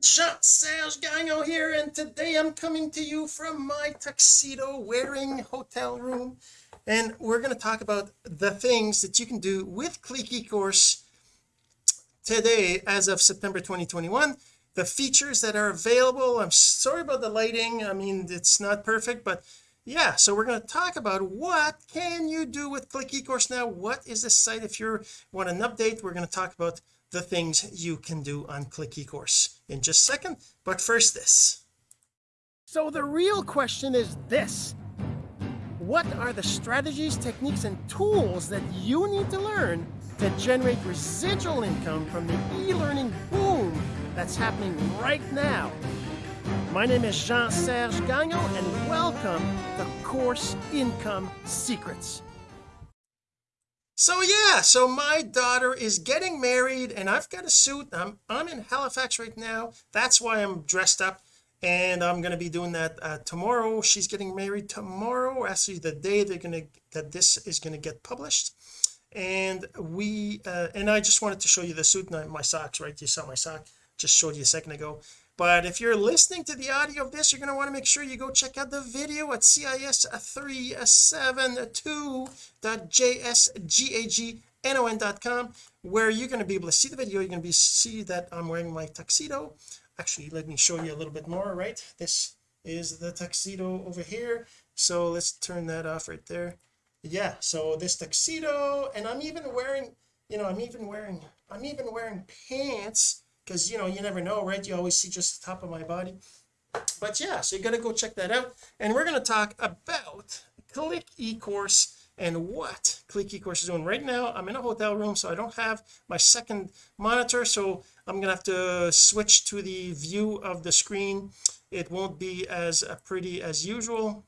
Jean-Serge Gagnon here and today I'm coming to you from my tuxedo wearing hotel room. And we're going to talk about the things that you can do with Click eCourse today as of September 2021 the features that are available I'm sorry about the lighting I mean it's not perfect but yeah so we're going to talk about what can you do with Click eCourse now? What is the site? If you want an update we're going to talk about the things you can do on Click eCourse. In just a second but first this. So the real question is this. What are the strategies techniques and tools that you need to learn to generate residual income from the e-learning boom that's happening right now? My name is Jean-Serge Gagnon and welcome to Course Income Secrets so yeah so my daughter is getting married and I've got a suit. I'm I'm in Halifax right now. That's why I'm dressed up and I'm going to be doing that uh, tomorrow. She's getting married tomorrow. Actually the day they're going to that this is going to get published. And we uh, and I just wanted to show you the suit and my socks right? You saw my sock just showed you a second ago but if you're listening to the audio of this you're going to want to make sure you go check out the video at cis372.jsgagnon.com where you're going to be able to see the video. You're going to be see that I'm wearing my tuxedo. Actually let me show you a little bit more right? This is the tuxedo over here. So let's turn that off right there. Yeah so this tuxedo and I'm even wearing you know I'm even wearing I'm even wearing pants because you know you never know right? You always see just the top of my body. But yeah so you got to go check that out. And we're going to talk about click eCourse and what click eCourse is doing. Right now I'm in a hotel room so I don't have my second monitor so I'm gonna have to switch to the view of the screen. It won't be as pretty as usual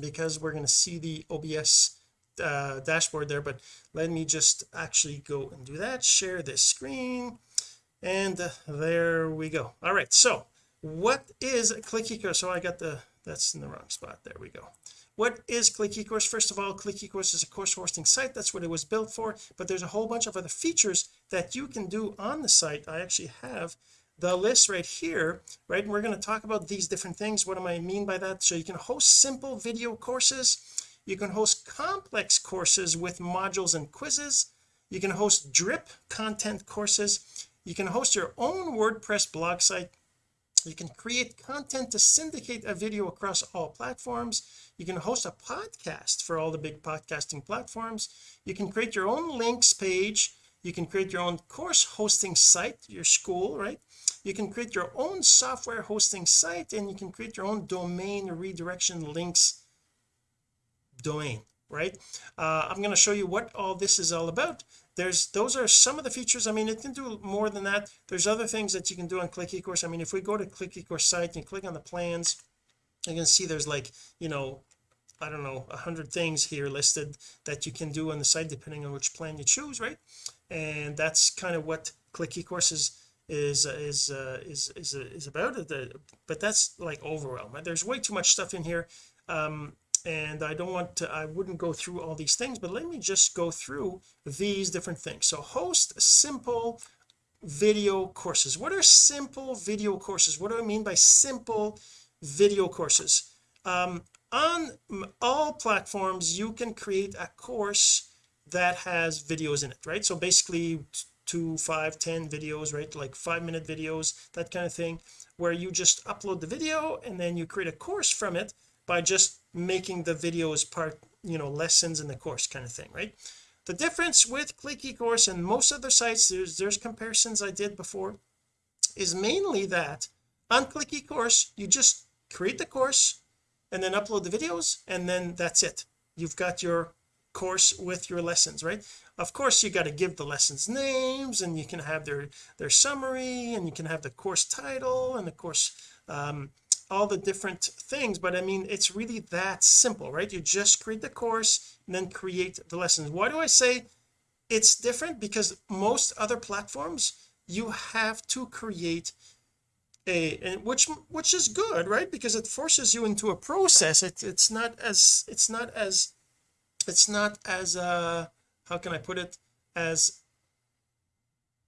because we're going to see the OBS uh, dashboard there but let me just actually go and do that. Share this screen and there we go. All right so what is click eCourse so I got the that's in the wrong spot. There we go. What is click eCourse first of all click eCourse is a course hosting site. That's what it was built for. But there's a whole bunch of other features that you can do on the site. I actually have the list right here right? And we're going to talk about these different things. What do I mean by that? So you can host simple video courses. You can host complex courses with modules and quizzes. You can host drip content courses you can host your own WordPress blog site. You can create content to syndicate a video across all platforms. You can host a podcast for all the big podcasting platforms. You can create your own links page. You can create your own course hosting site your school right? You can create your own software hosting site and you can create your own domain redirection links domain right? Uh, I'm going to show you what all this is all about there's those are some of the features. I mean it can do more than that. There's other things that you can do on click eCourse. I mean if we go to click eCourse site and click on the plans you can see there's like you know I don't know a hundred things here listed that you can do on the site depending on which plan you choose right? And that's kind of what click eCourse is is is uh, is is, is about. It but that's like overwhelm there's way too much stuff in here. Um and I don't want to I wouldn't go through all these things but let me just go through these different things. So host simple video courses. What are simple video courses? What do I mean by simple video courses? Um, on all platforms you can create a course that has videos in it right? So basically two five ten videos right? Like five minute videos that kind of thing where you just upload the video and then you create a course from it by just making the videos part you know lessons in the course kind of thing right? The difference with click eCourse and most other sites there's there's comparisons I did before is mainly that on click eCourse you just create the course and then upload the videos and then that's it. You've got your course with your lessons right? Of course you got to give the lessons names and you can have their their summary and you can have the course title and the course um, all the different things but I mean it's really that simple right? You just create the course and then create the lessons. Why do I say it's different? Because most other platforms you have to create a and which which is good right? Because it forces you into a process. It, it's not as it's not as it's not as uh how can I put it? As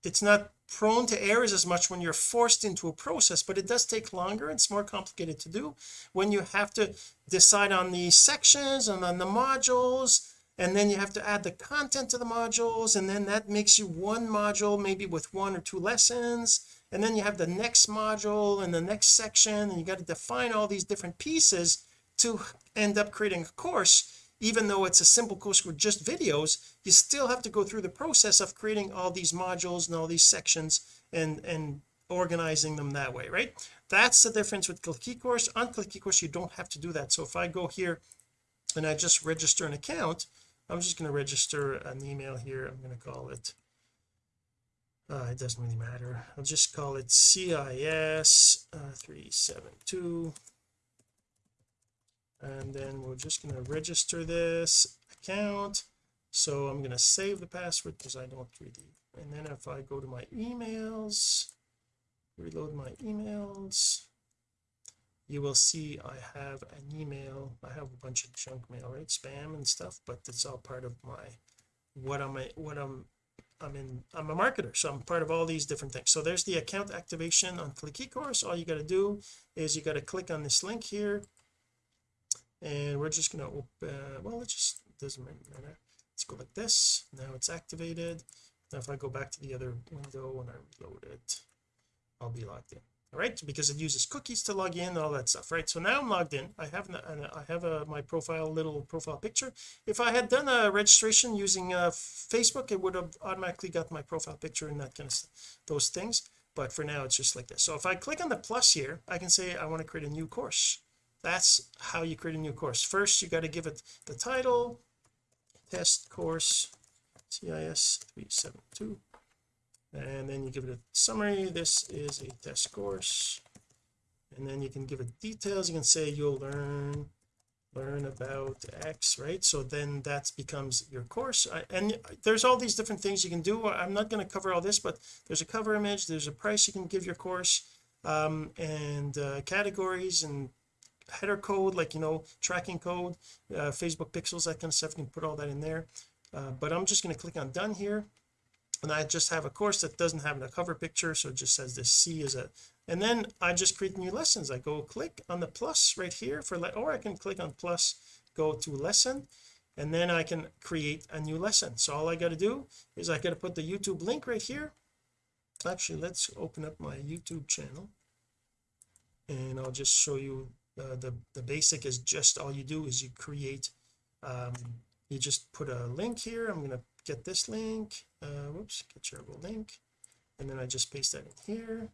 it's not prone to errors as much when you're forced into a process but it does take longer it's more complicated to do when you have to decide on the sections and on the modules and then you have to add the content to the modules and then that makes you one module maybe with one or two lessons and then you have the next module and the next section and you got to define all these different pieces to end up creating a course even though it's a simple course with just videos you still have to go through the process of creating all these modules and all these sections and and organizing them that way right? That's the difference with click eCourse on click eCourse you don't have to do that. So if I go here and I just register an account I'm just going to register an email here. I'm going to call it uh, it doesn't really matter. I'll just call it CIS uh, 372 and then we're just going to register this account. So I'm going to save the password because I don't really and then if I go to my emails reload my emails you will see I have an email. I have a bunch of junk mail right? Spam and stuff but it's all part of my what am I'm what I'm I'm in I'm a marketer. So I'm part of all these different things. So there's the account activation on click eCourse all you got to do is you got to click on this link here and we're just going to open well it just doesn't matter. Let's go like this. Now it's activated. Now if I go back to the other window and I reload it I'll be logged in. All right? Because it uses cookies to log in and all that stuff right? So now I'm logged in. I have I have a my profile little profile picture. If I had done a registration using uh, Facebook it would have automatically got my profile picture and that kind of stuff, those things. But for now it's just like this. So if I click on the plus here I can say I want to create a new course that's how you create a new course. First you got to give it the title test course CIS 372 and then you give it a summary. This is a test course. And then you can give it details. You can say you'll learn learn about X right? So then that becomes your course. And there's all these different things you can do. I'm not going to cover all this but there's a cover image there's a price you can give your course um, and uh, categories and header code like you know tracking code uh, Facebook pixels that kind of stuff you can put all that in there. Uh, but I'm just going to click on done here. And I just have a course that doesn't have a cover picture so it just says this C is a and then I just create new lessons. I go click on the plus right here for that, or I can click on plus go to lesson and then I can create a new lesson. So all I got to do is I got to put the YouTube link right here. Actually let's open up my YouTube channel and I'll just show you uh, the the basic is just all you do is you create um, you just put a link here. I'm going to get this link uh whoops get shareable link. And then I just paste that in here.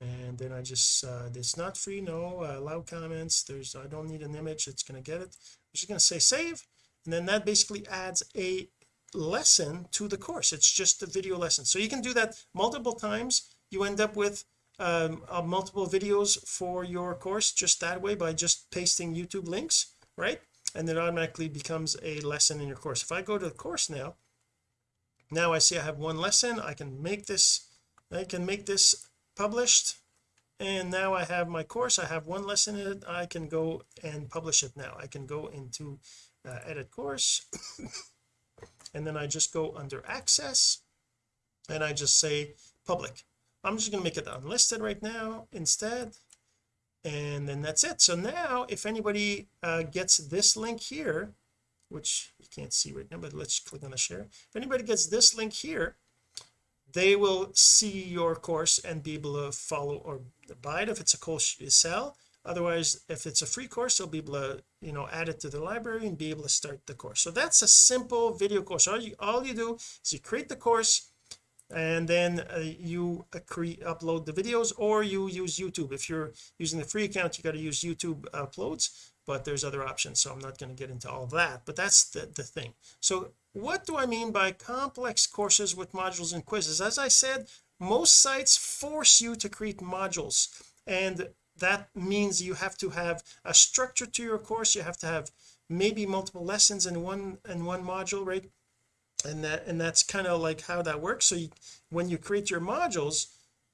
And then I just uh it's not free no uh, allow comments. There's I don't need an image. It's going to get it. I'm just going to say save. And then that basically adds a lesson to the course. It's just a video lesson. So you can do that multiple times. You end up with um, uh, multiple videos for your course just that way by just pasting YouTube links right? And it automatically becomes a lesson in your course. If I go to the course now now I see I have one lesson I can make this I can make this published and now I have my course I have one lesson in it I can go and publish it now. I can go into uh, edit course and then I just go under access and I just say public I'm just going to make it unlisted right now instead and then that's it. So now if anybody uh, gets this link here which you can't see right now but let's click on the share. If anybody gets this link here they will see your course and be able to follow or buy it if it's a course you sell. Otherwise if it's a free course they'll be able to you know add it to the library and be able to start the course. So that's a simple video course. All you all you do is you create the course and then uh, you create upload the videos or you use YouTube. If you're using the free account you got to use YouTube uploads but there's other options so I'm not going to get into all that but that's the, the thing. So what do I mean by complex courses with modules and quizzes? As I said most sites force you to create modules and that means you have to have a structure to your course. You have to have maybe multiple lessons in one in one module right and that and that's kind of like how that works. So you, when you create your modules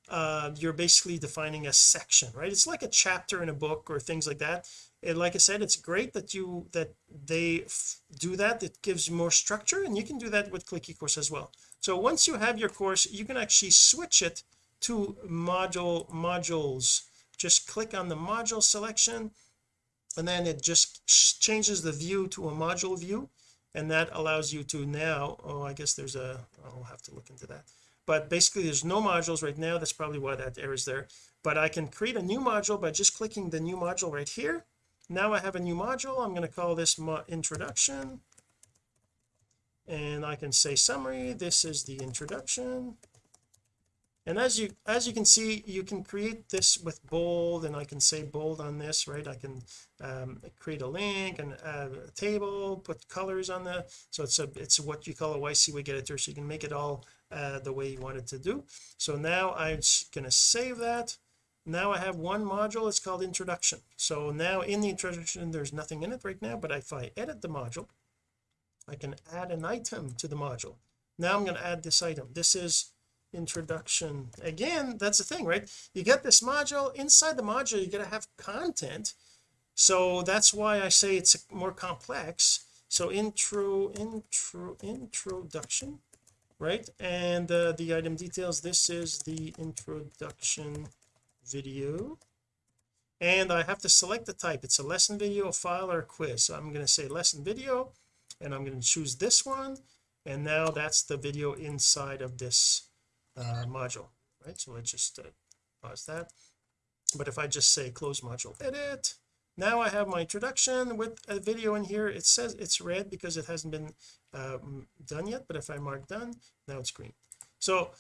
uh you're basically defining a section right? It's like a chapter in a book or things like that. And like I said it's great that you that they do that. It gives you more structure and you can do that with click eCourse as well. So once you have your course you can actually switch it to module modules. Just click on the module selection and then it just changes the view to a module view and that allows you to now oh I guess there's a I'll have to look into that. But basically there's no modules right now. That's probably why that error is there. But I can create a new module by just clicking the new module right here. Now I have a new module. I'm going to call this introduction. And I can say summary. This is the introduction and as you as you can see you can create this with bold and I can say bold on this right? I can um, create a link and a table put colors on the so it's a it's what you call a YC WYSIWYG editor so you can make it all uh, the way you want it to do. So now I'm going to save that. Now I have one module it's called introduction. So now in the introduction there's nothing in it right now but if I edit the module I can add an item to the module. Now I'm going to add this item. This is introduction. Again that's the thing right? You get this module inside the module you got to have content. So that's why I say it's more complex. So intro intro introduction right? And uh, the item details this is the introduction video. And I have to select the type. It's a lesson video a file or a quiz. So I'm going to say lesson video and I'm going to choose this one. And now that's the video inside of this uh, module right? So let's just uh, pause that. But if I just say close module edit now I have my introduction with a video in here. It says it's red because it hasn't been um, done yet but if I mark done now it's green. So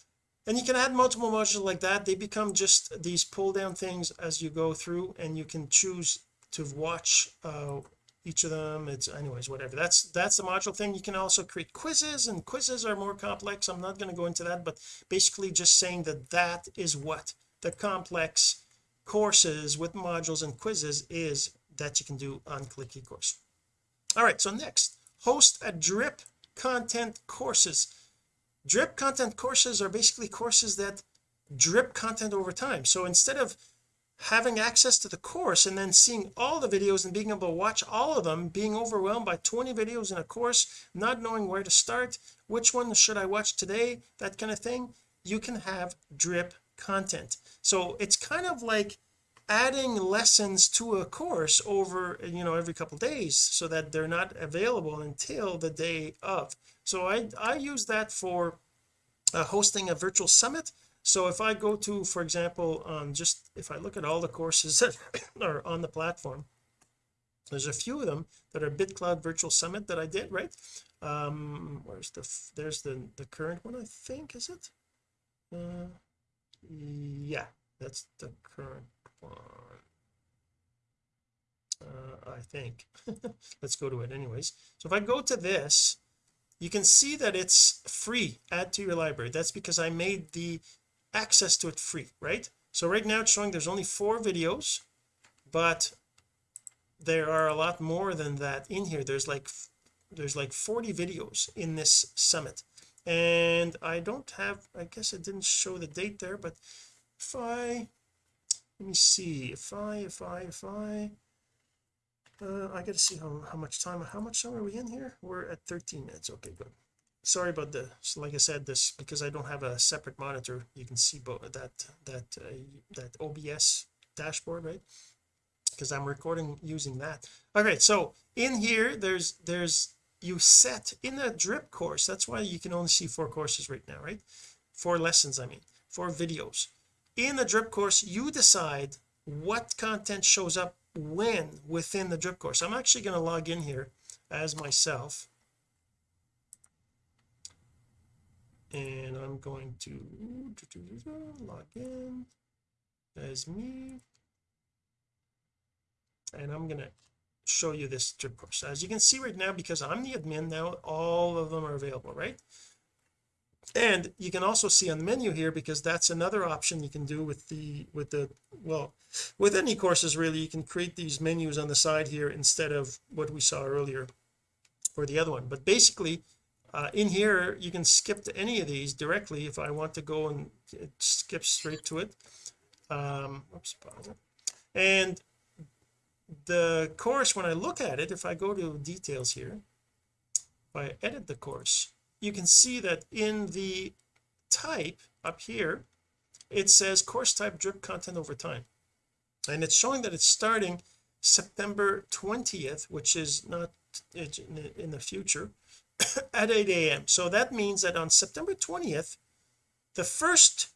and you can add multiple modules like that. They become just these pull down things as you go through and you can choose to watch uh, each of them. It's anyways whatever. That's that's the module thing. You can also create quizzes and quizzes are more complex. I'm not going to go into that but basically just saying that that is what the complex courses with modules and quizzes is that you can do on click eCourse all right so next host a drip content courses. Drip content courses are basically courses that drip content over time. So instead of having access to the course and then seeing all the videos and being able to watch all of them being overwhelmed by 20 videos in a course not knowing where to start which one should I watch today that kind of thing you can have drip content. So it's kind of like adding lessons to a course over you know every couple days so that they're not available until the day of. So I I use that for uh, hosting a virtual summit so if I go to for example um, just if I look at all the courses that are on the platform there's a few of them that are BitCloud virtual summit that I did right? Um where's the there's the the current one I think is it? Uh yeah that's the current one. Uh, I think. Let's go to it anyways. So if I go to this you can see that it's free add to your library. That's because I made the access to it free right? So right now it's showing there's only four videos but there are a lot more than that in here. There's like there's like 40 videos in this summit. And I don't have I guess it didn't show the date there but if I let me see if I if I if I uh, I gotta see how, how much time how much time are we in here? We're at 13 minutes. Okay good sorry about the like I said this because I don't have a separate monitor you can see both that that uh, that OBS dashboard right? Because I'm recording using that. All right so in here there's there's you set in a drip course that's why you can only see four courses right now right? Four lessons I mean four videos. In a drip course you decide what content shows up when within the drip course. I'm actually going to log in here as myself and I'm going to log in as me. And I'm to show you this drip course. As you can see right now because I'm the admin now all of them are available right? And you can also see on the menu here because that's another option you can do with the with the well with any courses really you can create these menus on the side here instead of what we saw earlier for the other one. But basically uh, in here you can skip to any of these directly if I want to go and skip straight to it. Um oops, pause it. and the course when I look at it if I go to details here if I edit the course you can see that in the type up here it says course type drip content over time. And it's showing that it's starting September 20th which is not in the future at 8 a.m so that means that on September 20th the first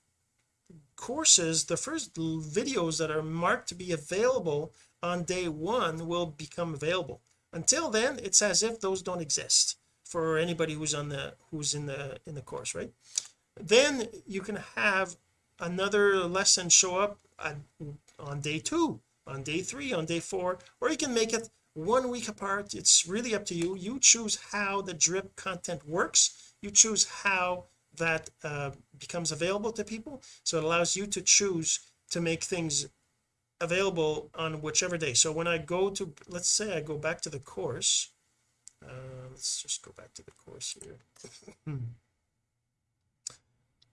courses the first videos that are marked to be available on day one will become available. Until then it's as if those don't exist for anybody who's on the who's in the in the course right? Then you can have another lesson show up on, on day two on day three on day four or you can make it one week apart. It's really up to you. You choose how the drip content works. You choose how that uh, becomes available to people. So it allows you to choose to make things available on whichever day. So when I go to let's say I go back to the course uh, let's just go back to the course here.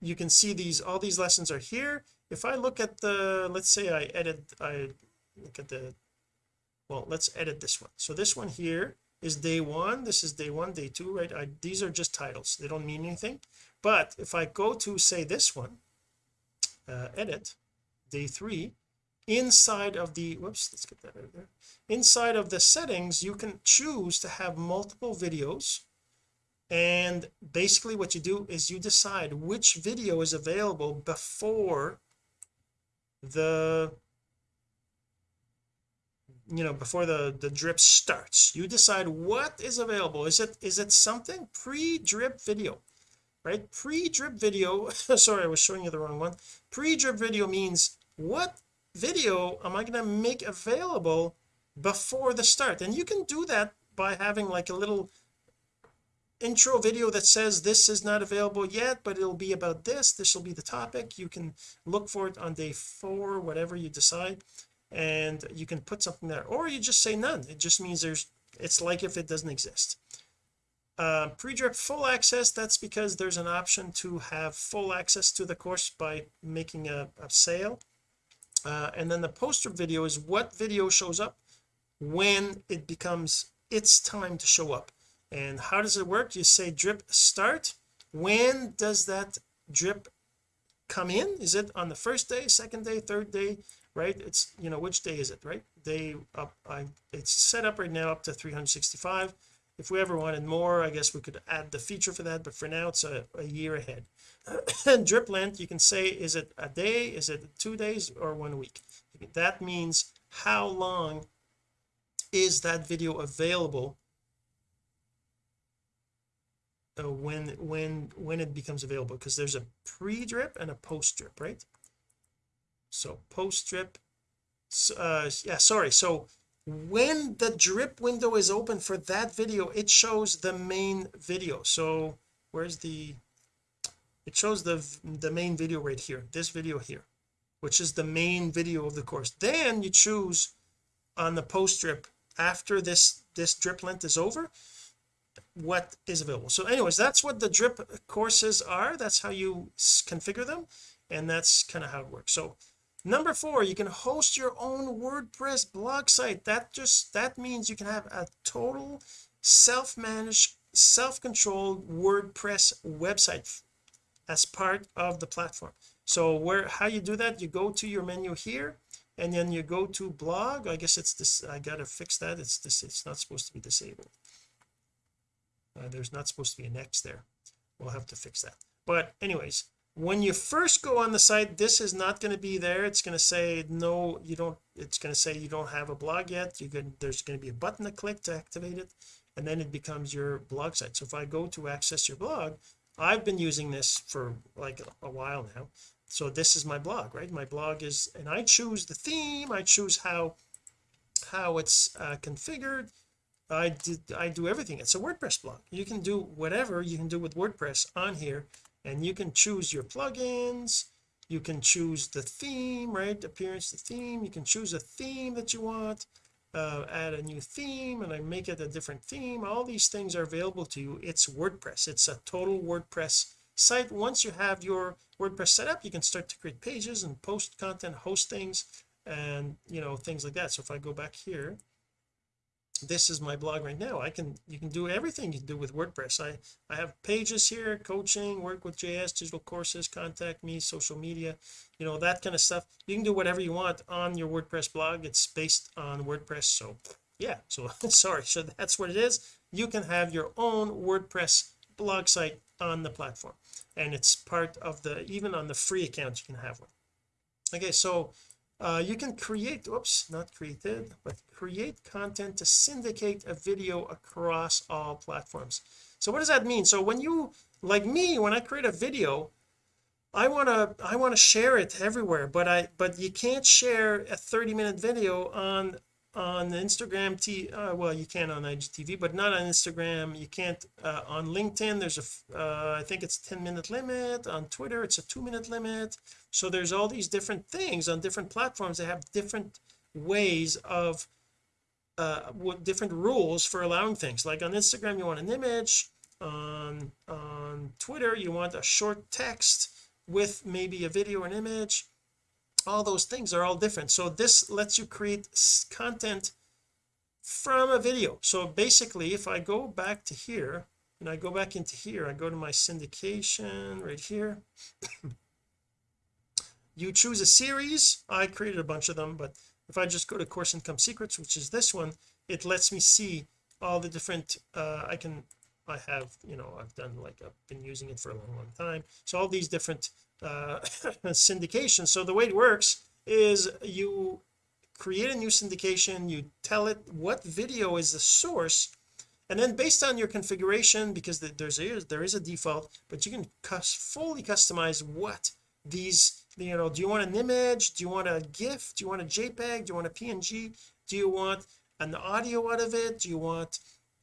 You can see these all these lessons are here. If I look at the let's say I edit I look at the well let's edit this one. So this one here is day one. This is day one day two right? I, these are just titles. They don't mean anything. But if I go to say this one uh, edit day three inside of the whoops let's get that out of there. Inside of the settings you can choose to have multiple videos. And basically what you do is you decide which video is available before the you know before the the drip starts you decide what is available. Is it is it something? Pre-drip video right? Pre-drip video sorry I was showing you the wrong one. Pre-drip video means what video am I going to make available before the start? And you can do that by having like a little intro video that says this is not available yet but it'll be about this. This will be the topic. You can look for it on day four whatever you decide and you can put something there. Or you just say none. It just means there's it's like if it doesn't exist. Uh, pre-drip full access that's because there's an option to have full access to the course by making a, a sale. Uh, and then the poster video is what video shows up when it becomes it's time to show up. And how does it work? You say drip start. When does that drip come in? Is it on the first day second day third day right? It's you know which day is it right? Day up I it's set up right now up to 365 if we ever wanted more I guess we could add the feature for that but for now it's a, a year ahead. And drip length you can say is it a day is it two days or one week? That means how long is that video available uh, when when when it becomes available? Because there's a pre-drip and a post-drip right so post-drip uh yeah sorry. So when the drip window is open for that video it shows the main video. So where's the it shows the the main video right here this video here which is the main video of the course. Then you choose on the post drip after this this drip length is over what is available. So anyways that's what the drip courses are. That's how you configure them and that's kind of how it works. So number four you can host your own WordPress blog site. That just that means you can have a total self-managed self-controlled WordPress website as part of the platform. So where how you do that you go to your menu here and then you go to blog. I guess it's this I gotta fix that. It's this it's not supposed to be disabled. Uh, there's not supposed to be an X there. We'll have to fix that. But anyways when you first go on the site this is not going to be there. It's going to say no you don't it's going to say you don't have a blog yet. You can there's going to be a button to click to activate it and then it becomes your blog site. So if I go to access your blog I've been using this for like a while now. So this is my blog right? My blog is and I choose the theme I choose how how it's uh, configured. I did I do everything. It's a WordPress blog. You can do whatever you can do with WordPress on here and you can choose your plugins. You can choose the theme right? Appearance the theme. You can choose a theme that you want. Uh, add a new theme and I make it a different theme. All these things are available to you. It's WordPress. It's a total WordPress site. Once you have your WordPress set up you can start to create pages and post content host things and you know things like that. So if I go back here this is my blog right now. I can you can do everything you do with WordPress. I I have pages here coaching work with JS digital courses contact me social media you know that kind of stuff. You can do whatever you want on your WordPress blog. It's based on WordPress so yeah so sorry so that's what it is. You can have your own WordPress blog site on the platform and it's part of the even on the free account you can have one. Okay so uh, you can create oops not created but create content to syndicate a video across all platforms. So what does that mean? So when you like me when I create a video I want to I want to share it everywhere but I but you can't share a 30 minute video on on Instagram T uh, well you can on IGTV but not on Instagram. You can't uh, on LinkedIn there's a uh, I think it's 10 minute limit. On Twitter it's a two minute limit. So there's all these different things on different platforms they have different ways of uh what different rules for allowing things. Like on Instagram you want an image. On on Twitter you want a short text with maybe a video or an image all those things are all different. So this lets you create content from a video. So basically if I go back to here and I go back into here I go to my syndication right here. You choose a series. I created a bunch of them but if I just go to course income secrets which is this one it lets me see all the different uh I can I have you know I've done like I've been using it for a long long time. So all these different uh syndication. So the way it works is you create a new syndication you tell it what video is the source and then based on your configuration because there's a there is a default but you can fully customize what these you know do you want an image? Do you want a gif? Do you want a jpeg? Do you want a png do you want an audio out of it? Do you want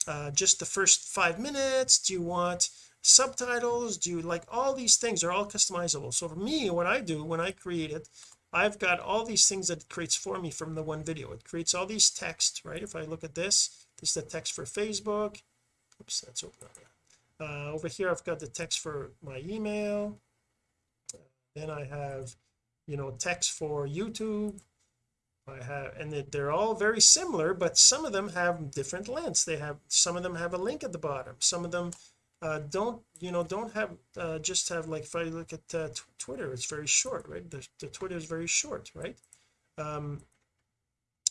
uh, just the first five minutes? Do you want subtitles do you like all these things are all customizable. So for me what I do when I create it I've got all these things that it creates for me from the one video. It creates all these text right? If I look at this this is the text for Facebook. Oops that's open uh, over here I've got the text for my email. Then I have you know text for YouTube. I have and they're all very similar but some of them have different lengths. They have some of them have a link at the bottom. Some of them uh, don't you know don't have uh, just have like if I look at uh, Twitter it's very short right? The, the Twitter is very short right? Um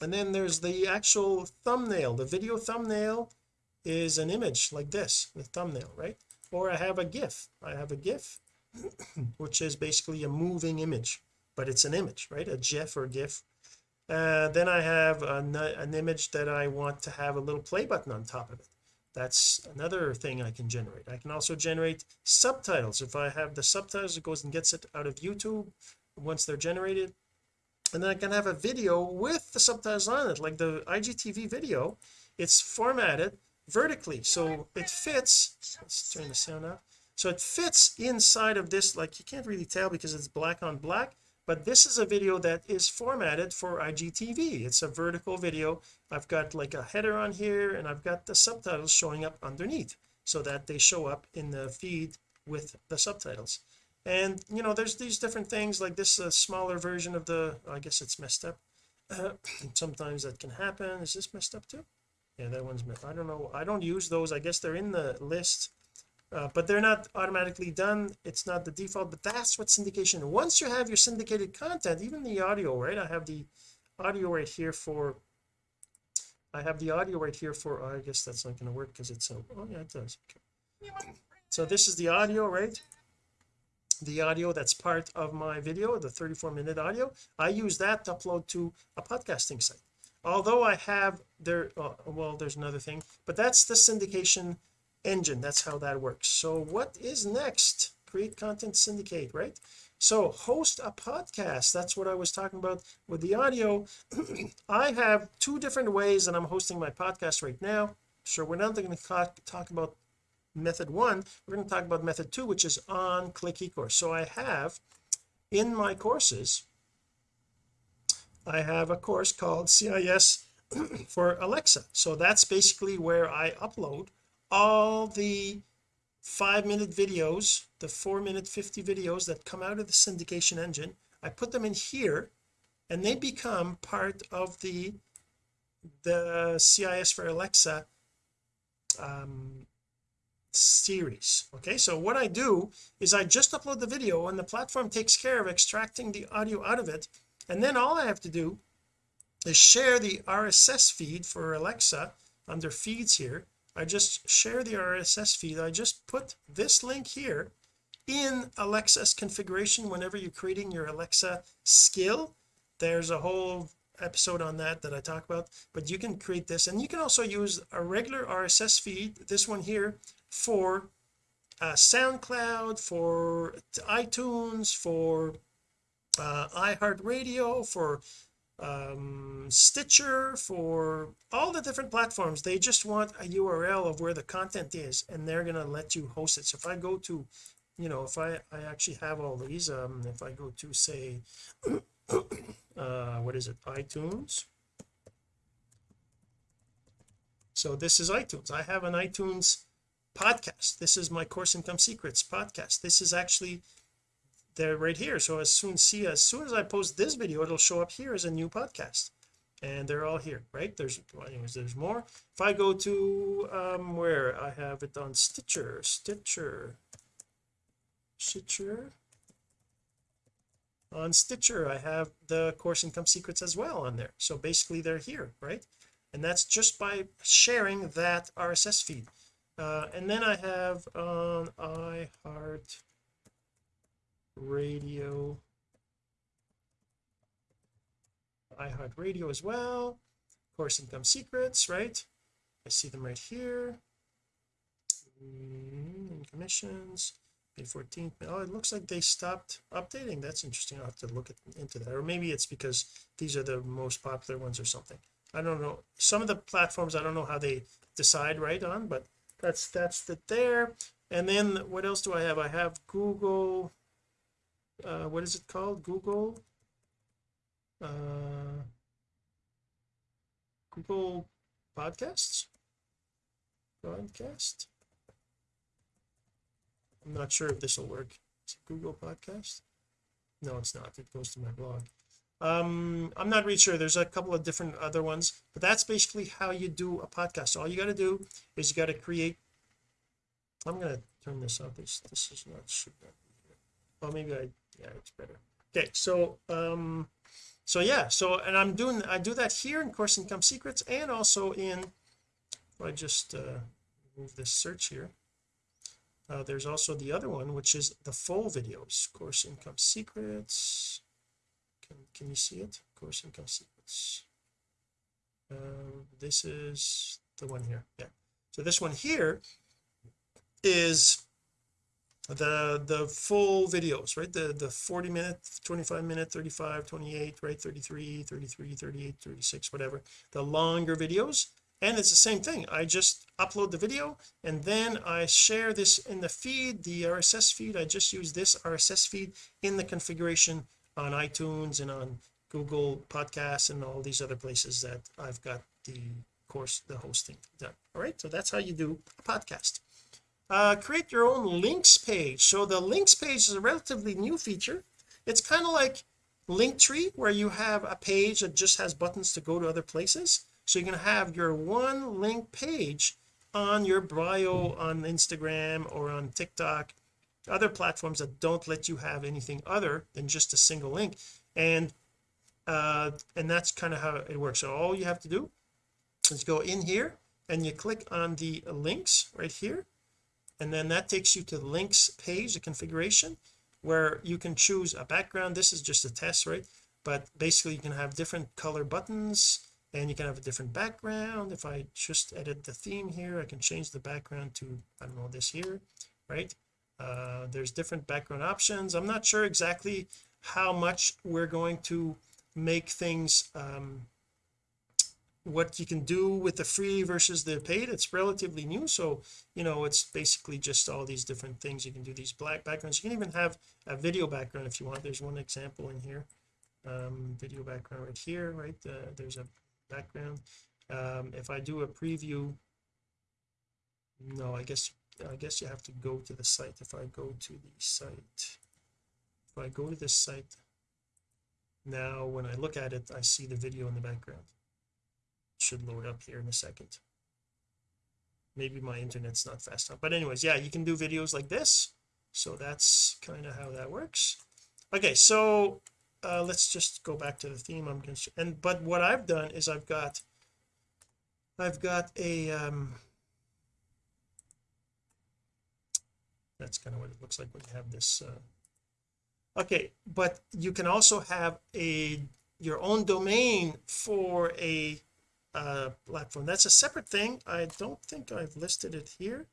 and then there's the actual thumbnail. The video thumbnail is an image like this the thumbnail right? Or I have a gif. I have a gif which is basically a moving image but it's an image right? A gif or gif. Uh, then I have an, an image that I want to have a little play button on top of it that's another thing I can generate. I can also generate subtitles. If I have the subtitles it goes and gets it out of YouTube once they're generated. And then I can have a video with the subtitles on it like the IGTV video. It's formatted vertically so it fits. Let's turn the sound off so it fits inside of this like you can't really tell because it's black on black but this is a video that is formatted for IGTV it's a vertical video. I've got like a header on here and I've got the subtitles showing up underneath so that they show up in the feed with the subtitles. And you know there's these different things like this a smaller version of the I guess it's messed up. Uh, sometimes that can happen. Is this messed up too? Yeah that one's I don't know. I don't use those. I guess they're in the list uh, but they're not automatically done. It's not the default but that's what syndication once you have your syndicated content even the audio right? I have the audio right here for I have the audio right here for oh, I guess that's not going to work because it's so oh yeah it does. Okay. So this is the audio right? The audio that's part of my video the 34 minute audio. I use that to upload to a podcasting site. Although I have there uh, well there's another thing but that's the syndication engine. That's how that works. So what is next? Create content syndicate right? So host a podcast. That's what I was talking about with the audio. I have two different ways that I'm hosting my podcast right now. So we're not going to talk, about method one. We're going to talk about method two which is on click ecourse. So I have in my courses I have a course called CIS for Alexa. So that's basically where I upload all the five minute videos the four minute 50 videos that come out of the syndication engine I put them in here and they become part of the the CIS for Alexa um series okay? So what I do is I just upload the video and the platform takes care of extracting the audio out of it. And then all I have to do is share the RSS feed for Alexa under feeds here I just share the RSS feed. I just put this link here in Alexa's configuration. Whenever you're creating your Alexa skill there's a whole episode on that that I talk about but you can create this. And you can also use a regular RSS feed this one here for uh, SoundCloud for iTunes for uh, iHeartRadio for um, Stitcher for all the different platforms. They just want a URL of where the content is and they're going to let you host it. So if I go to you know if I I actually have all these um if I go to say uh what is it? iTunes. So this is iTunes. I have an iTunes podcast. This is my course income secrets podcast. This is actually there right here. So as soon see as soon as I post this video it'll show up here as a new podcast. And they're all here right? There's anyways there's more. If I go to um where? I have it on Stitcher Stitcher Stitcher. On Stitcher I have the course income secrets as well on there. So basically they're here right? And that's just by sharing that RSS feed. Uh, and then I have on iHeart radio. iHeart radio as well. Course income secrets right? I see them right here. Mm, commissions. May 14th oh it looks like they stopped updating. That's interesting. I'll have to look at, into that. Or maybe it's because these are the most popular ones or something. I don't know. Some of the platforms I don't know how they decide right on but that's that's the there. And then what else do I have? I have Google uh what is it called? Google? Uh Google podcasts? Podcast? I'm not sure if this will work. Google podcast no it's not. It goes to my blog. Um I'm not really sure. There's a couple of different other ones but that's basically how you do a podcast. All you got to do is you got to create I'm going to turn this off. This this is not should be here well maybe I yeah it's better. Okay so um so yeah so and I'm doing I do that here in course income secrets and also in I just uh move this search here. Uh, there's also the other one which is the full videos course income secrets. Can, can you see it? Course income secrets. Uh, this is the one here yeah. So this one here is the the full videos right? The the 40 minute 25 minute 35 28 right? 33 33 38 36 whatever. The longer videos and it's the same thing. I just upload the video and then I share this in the feed the RSS feed. I just use this RSS feed in the configuration on iTunes and on Google podcasts and all these other places that I've got the course the hosting done. All right? So that's how you do a podcast uh, create your own links page. So the links page is a relatively new feature. It's kind of like Linktree where you have a page that just has buttons to go to other places. So you can have your one link page on your bio on Instagram or on TikTok other platforms that don't let you have anything other than just a single link. And uh and that's kind of how it works. So all you have to do is go in here and you click on the links right here and then that takes you to the links page the configuration where you can choose a background. This is just a test right? But basically you can have different color buttons and you can have a different background. If I just edit the theme here I can change the background to I don't know this here right? Uh there's different background options. I'm not sure exactly how much we're going to make things um what you can do with the free versus the paid it's relatively new. So you know it's basically just all these different things. You can do these black backgrounds. You can even have a video background if you want. There's one example in here. Um video background right here right? Uh, there's a background. Um if I do a preview no I guess I guess you have to go to the site. If I go to the site if I go to this site now when I look at it I see the video in the background should load up here in a second. Maybe my internet's not fast enough. But anyways yeah you can do videos like this. So that's kind of how that works. Okay so uh let's just go back to the theme I'm going to and but what I've done is I've got I've got a um that's kind of what it looks like when you have this uh okay but you can also have a your own domain for a uh platform. That's a separate thing. I don't think I've listed it here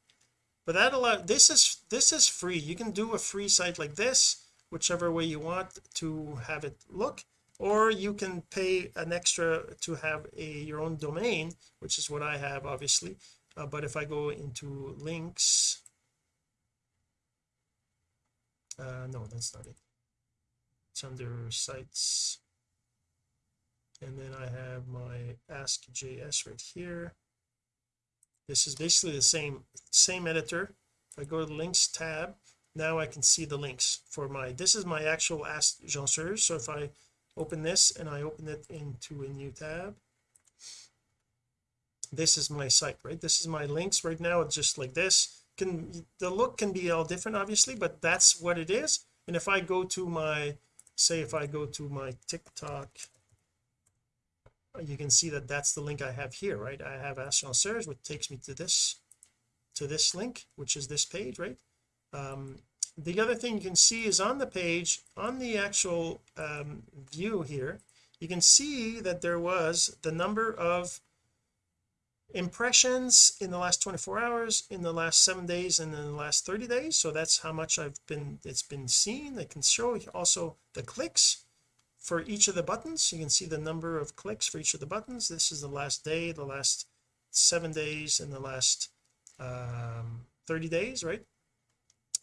but that allow this is this is free. You can do a free site like this whichever way you want to have it look or you can pay an extra to have a your own domain which is what I have obviously. Uh, but if I go into links uh no that's not it. It's under sites and then I have my ask.js right here. This is basically the same same editor. If I go to the links tab now I can see the links for my this is my actual ask Jean so if I open this and I open it into a new tab this is my site right? This is my links. Right now it's just like this. Can the look can be all different obviously but that's what it is. And if I go to my say if I go to my TikTok you can see that that's the link I have here right? I have Jean which takes me to this to this link which is this page right? Um, the other thing you can see is on the page on the actual um, view here you can see that there was the number of impressions in the last 24 hours in the last seven days and in the last 30 days. So that's how much I've been it's been seen. I can show also the clicks for each of the buttons. You can see the number of clicks for each of the buttons. This is the last day the last seven days and the last um 30 days right?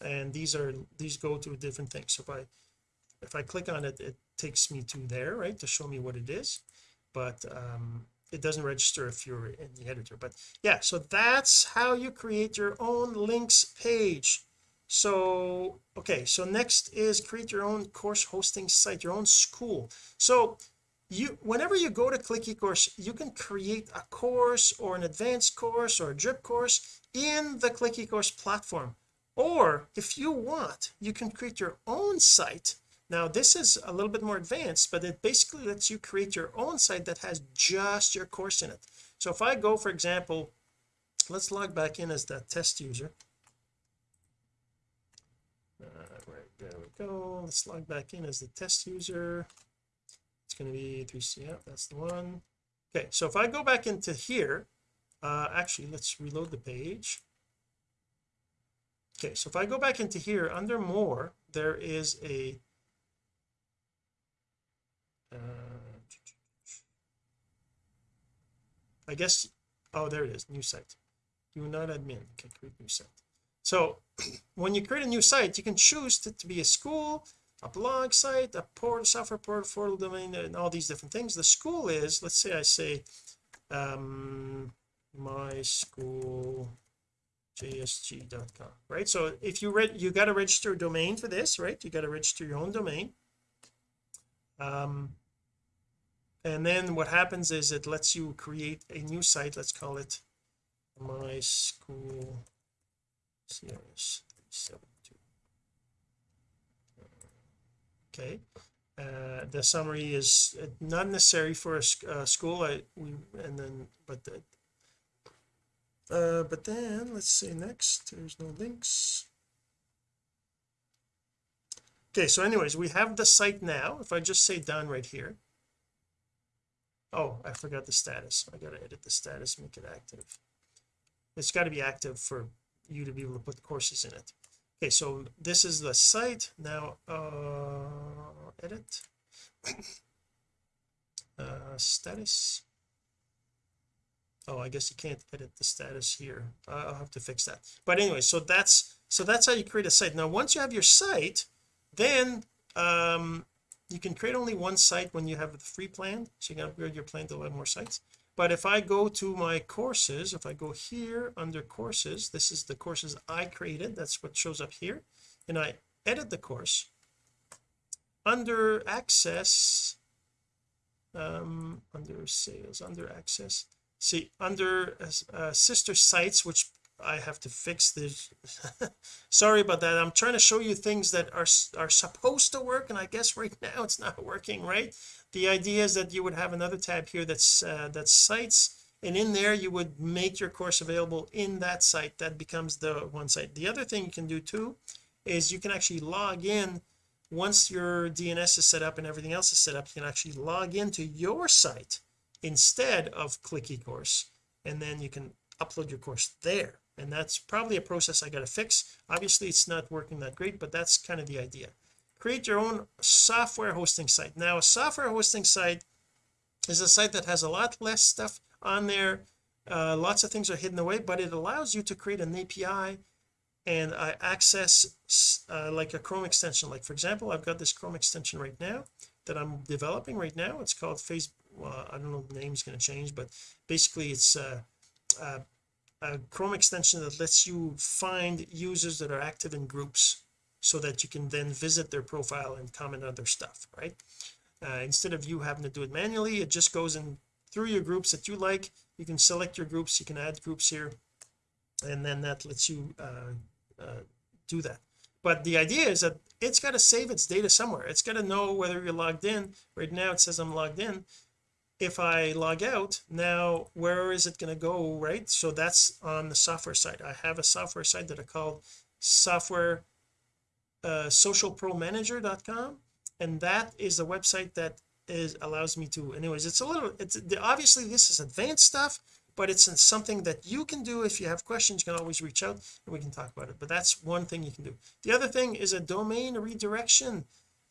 And these are these go to different things. So if I if I click on it it takes me to there right to show me what it is. But um it doesn't register if you're in the editor. But yeah so that's how you create your own links page so okay so next is create your own course hosting site your own school. So you whenever you go to click ecourse you can create a course or an advanced course or a drip course in the click ecourse platform. Or if you want you can create your own site. Now this is a little bit more advanced but it basically lets you create your own site that has just your course in it. So if I go for example let's log back in as that test user uh, right there we go. Let's log back in as the test user. It's going to be 3c yeah that's the one. Okay so if I go back into here uh actually let's reload the page. Okay so if I go back into here under more there is a uh, I guess oh there it is new site. You not admin. Okay create new site. So when you create a new site you can choose to, to be a school a blog site a port software portal domain and all these different things. The school is let's say I say um my school jsg.com right? So if you read you got to register a domain for this right? You got to register your own domain. Um and then what happens is it lets you create a new site. Let's call it my school CRS 372 okay uh, the summary is not necessary for a uh, school I we and then but the, uh but then let's say next there's no links. Okay so anyways we have the site now. If I just say done right here. Oh I forgot the status. I gotta edit the status make it active. It's got to be active for you to be able to put courses in it. Okay so this is the site. Now uh edit. Uh status. Oh I guess you can't edit the status here. I'll have to fix that. But anyway so that's so that's how you create a site. Now once you have your site then um you can create only one site when you have the free plan. So you can upgrade your plan to have more sites but if I go to my courses if I go here under courses this is the courses I created that's what shows up here and I edit the course. Under access um under sales under access see under uh, uh, sister sites which I have to fix this. Sorry about that. I'm trying to show you things that are are supposed to work and I guess right now it's not working right the idea is that you would have another tab here that's uh, that's sites and in there you would make your course available in that site. That becomes the one site. The other thing you can do too is you can actually log in. Once your DNS is set up and everything else is set up you can actually log into your site instead of click eCourse and then you can upload your course there. And that's probably a process I got to fix. Obviously it's not working that great but that's kind of the idea create your own software hosting site. Now a software hosting site is a site that has a lot less stuff on there. Uh, lots of things are hidden away but it allows you to create an API and I access uh, like a Chrome extension. Like for example I've got this Chrome extension right now that I'm developing right now. It's called face well, I don't know the name's going to change but basically it's uh, uh, a Chrome extension that lets you find users that are active in groups so that you can then visit their profile and comment on their stuff right? Uh, instead of you having to do it manually it just goes in through your groups that you like. You can select your groups you can add groups here and then that lets you uh, uh, do that. But the idea is that it's got to save its data somewhere. It's got to know whether you're logged in. Right now it says I'm logged in. If I log out now where is it going to go right? So that's on the software side. I have a software side that I call software uh, socialpromanager.com and that is the website that is allows me to anyways it's a little it's obviously this is advanced stuff but it's something that you can do if you have questions you can always reach out and we can talk about it but that's one thing you can do. The other thing is a domain redirection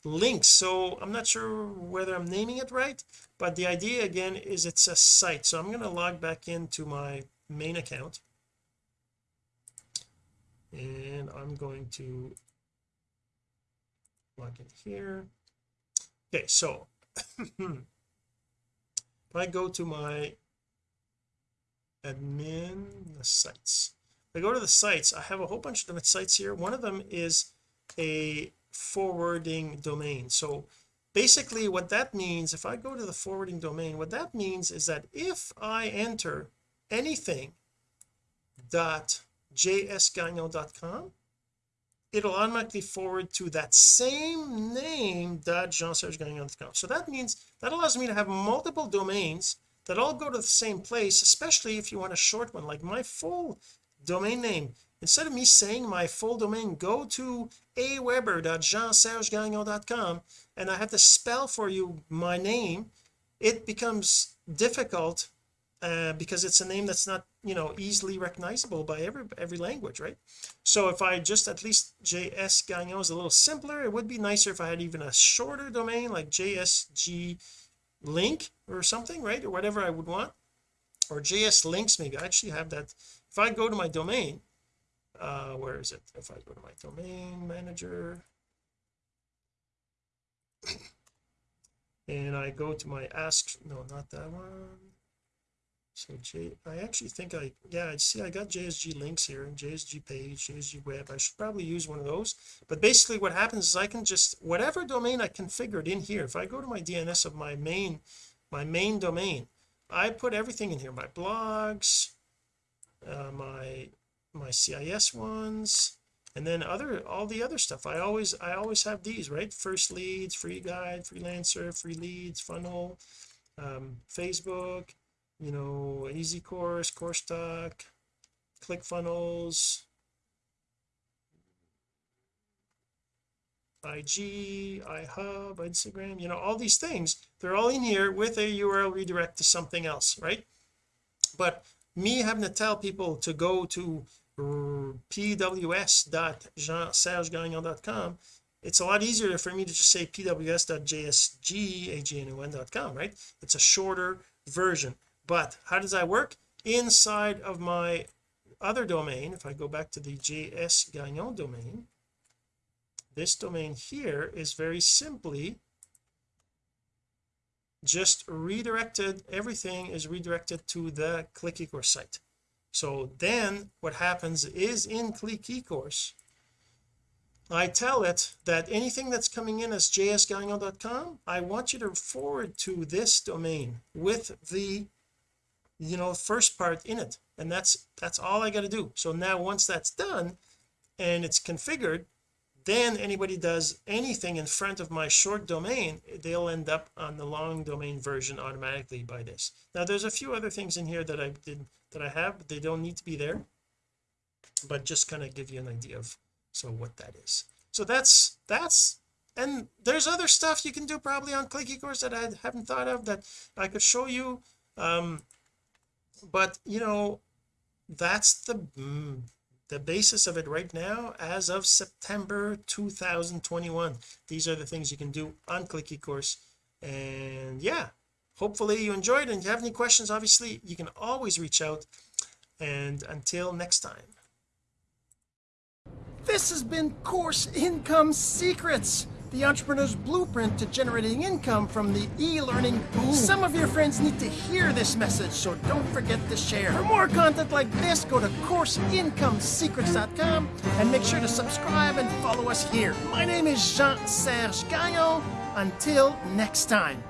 link so I'm not sure whether I'm naming it right but the idea again is it's a site so I'm going to log back into my main account and I'm going to log in here. Okay so if I go to my admin the sites. If I go to the sites I have a whole bunch of different sites here. One of them is a forwarding domain. So basically what that means if I go to the forwarding domain what that means is that if I enter anything dot jsgagnon.com it'll automatically forward to that same name dot jean-serge-gagnon.com so that means that allows me to have multiple domains that all go to the same place especially if you want a short one like my full domain name. Instead of me saying my full domain go to aweber.jeansergegagnon.com and I have to spell for you my name it becomes difficult uh, because it's a name that's not you know easily recognizable by every every language right? So if I just at least JS Gagnon is a little simpler it would be nicer if I had even a shorter domain like JSG link or something right? Or whatever I would want. Or JS links maybe I actually have that. If I go to my domain uh where is it? If I go to my domain manager. And I go to my ask no not that one so J I actually think I yeah I see I got JSG links here and JSG page JSG web. I should probably use one of those. But basically what happens is I can just whatever domain I configured in here if I go to my DNS of my main my main domain I put everything in here my blogs uh, my my CIS ones and then other all the other stuff. I always I always have these right? First leads free guide freelancer free leads funnel um, Facebook you know easy course course talk ClickFunnels IG iHub Instagram you know all these things they're all in here with a URL redirect to something else right? But me having to tell people to go to pws.jean-sergegagnon.com it's a lot easier for me to just say pws.jsgagnon.com right? It's a shorter version but how does that work? Inside of my other domain if I go back to the JS Gagnon domain this domain here is very simply just redirected everything is redirected to the click ecourse site. So then what happens is in click ecourse I tell it that anything that's coming in as jsgagnon.com I want you to forward to this domain with the you know first part in it. And that's that's all I got to do. So now once that's done and it's configured then anybody does anything in front of my short domain they'll end up on the long domain version automatically by this. Now there's a few other things in here that I did that I have. But they don't need to be there but just kind of give you an idea of so what that is. So that's that's and there's other stuff you can do probably on click ecourse that I haven't thought of that I could show you. Um but you know that's the mm, the basis of it right now as of September 2021 these are the things you can do on click ecourse and yeah hopefully you enjoyed. And if you have any questions obviously you can always reach out. And until next time. This has been course income secrets the entrepreneur's blueprint to generating income from the e-learning boom. Some of your friends need to hear this message, so don't forget to share. For more content like this, go to CourseIncomeSecrets.com and make sure to subscribe and follow us here. My name is Jean-Serge Gagnon. Until next time.